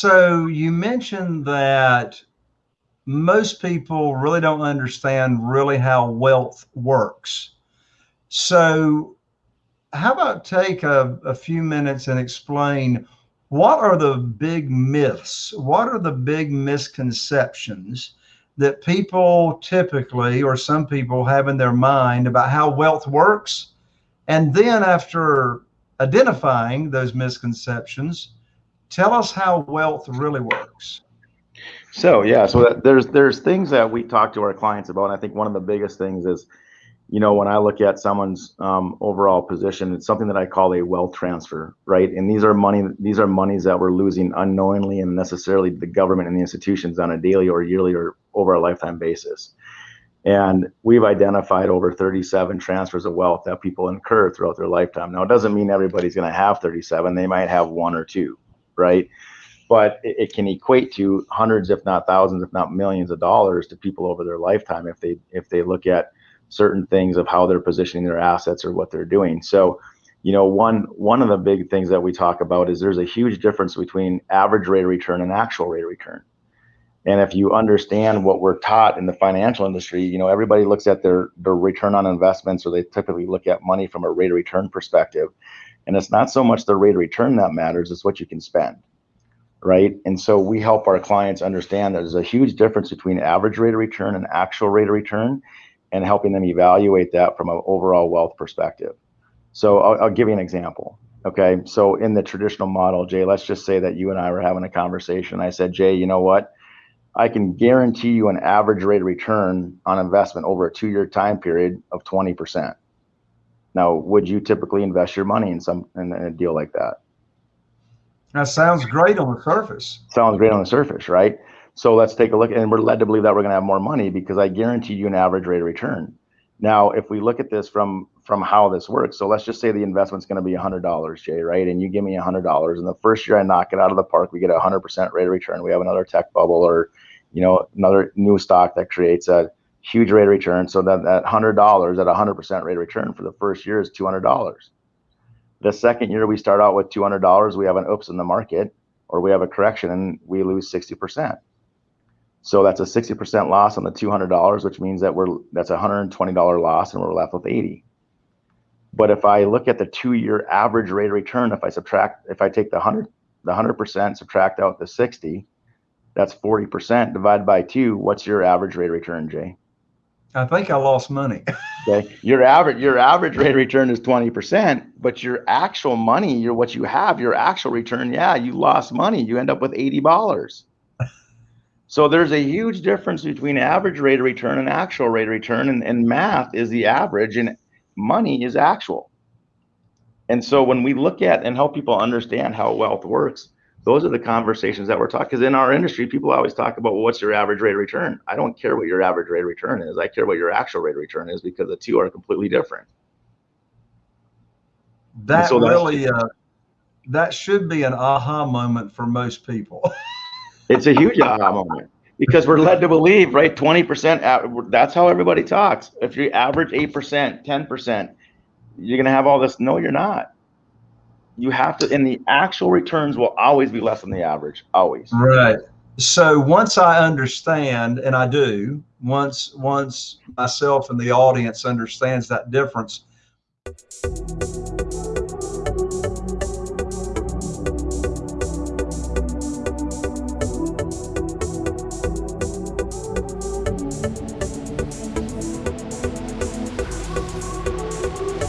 So you mentioned that most people really don't understand really how wealth works. So how about take a, a few minutes and explain what are the big myths? What are the big misconceptions that people typically, or some people have in their mind about how wealth works? And then after identifying those misconceptions, tell us how wealth really works. So yeah, so there's there's things that we talk to our clients about. And I think one of the biggest things is you know, when I look at someone's um, overall position, it's something that I call a wealth transfer, right? And these are money, these are monies that we're losing unknowingly and necessarily the government and the institutions on a daily or yearly or over a lifetime basis. And we've identified over 37 transfers of wealth that people incur throughout their lifetime. Now, it doesn't mean everybody's going to have 37. They might have one or two, right? But it, it can equate to hundreds, if not thousands, if not millions of dollars to people over their lifetime if they if they look at certain things of how they're positioning their assets or what they're doing. So, you know, one one of the big things that we talk about is there's a huge difference between average rate of return and actual rate of return. And if you understand what we're taught in the financial industry, you know, everybody looks at their their return on investments or they typically look at money from a rate of return perspective. And it's not so much the rate of return that matters, it's what you can spend. Right. And so we help our clients understand that there's a huge difference between average rate of return and actual rate of return and helping them evaluate that from an overall wealth perspective. So I'll, I'll, give you an example. Okay. So in the traditional model, Jay, let's just say that you and I were having a conversation. I said, Jay, you know what? I can guarantee you an average rate of return on investment over a two year time period of 20%. Now, would you typically invest your money in some in a deal like that? That sounds great on the surface. Sounds great on the surface, right? So let's take a look, and we're led to believe that we're going to have more money because I guarantee you an average rate of return. Now, if we look at this from from how this works, so let's just say the investment's going to be $100, Jay, right? And you give me $100, and the first year I knock it out of the park, we get a 100% rate of return. We have another tech bubble, or you know, another new stock that creates a huge rate of return. So that that $100 at 100% rate of return for the first year is $200. The second year we start out with $200, we have an oops in the market, or we have a correction, and we lose 60%. So that's a 60% loss on the $200, which means that we're that's a $120 loss and we're left with 80. But if I look at the two-year average rate of return, if I subtract, if I take the 100, the 100%, subtract out the 60, that's 40% divided by two. What's your average rate of return, Jay? I think I lost money. okay. Your average your average rate of return is 20%, but your actual money, your what you have, your actual return, yeah, you lost money. You end up with $80. So there's a huge difference between average rate of return and actual rate of return, and, and math is the average, and money is actual. And so when we look at and help people understand how wealth works, those are the conversations that we're talking. Because in our industry, people always talk about well, what's your average rate of return. I don't care what your average rate of return is. I care what your actual rate of return is because the two are completely different. That so really, uh, that should be an aha moment for most people. It's a huge aha moment because we're led to believe, right? 20%, that's how everybody talks. If you average 8%, 10%, you're going to have all this. No, you're not. You have to, and the actual returns will always be less than the average, always. Right. So once I understand, and I do, once once myself and the audience understands that difference,